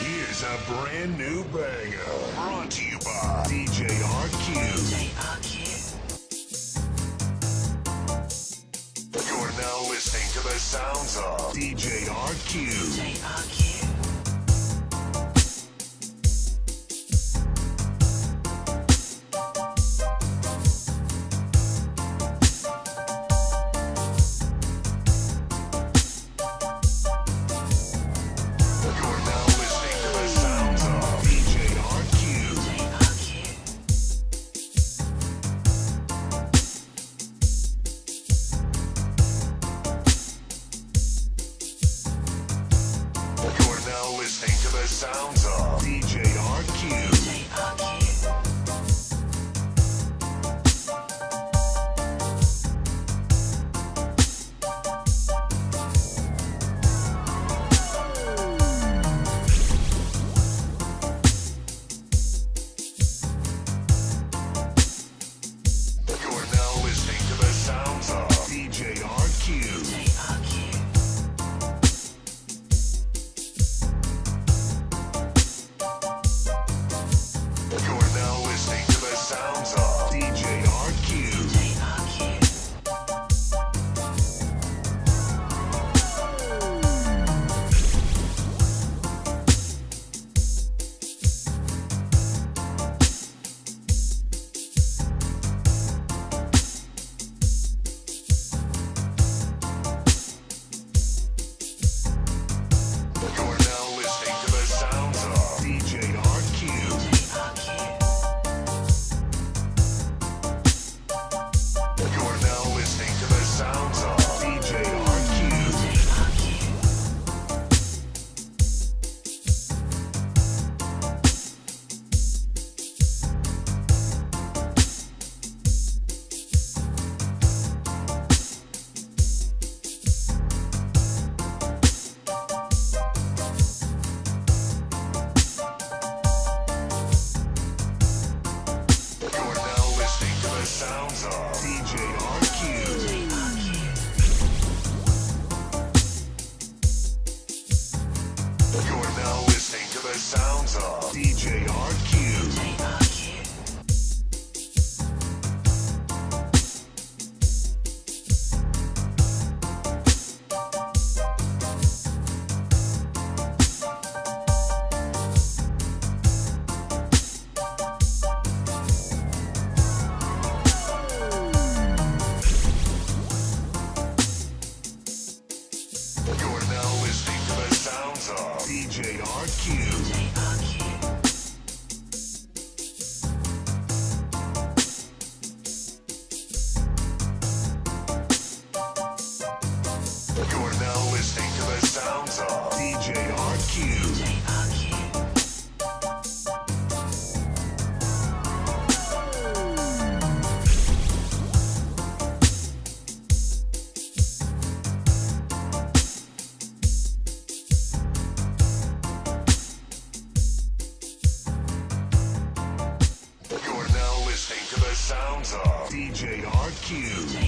Here's a brand new banger. Brought to you by DJ RQ. You're now listening to the sounds of DJ RQ. You're the sounds of DJ RQ. You're now listening to the sounds of DJ RQ. Listening to the sounds of DJ RQ. You're now listening to the sounds of DJ RQ.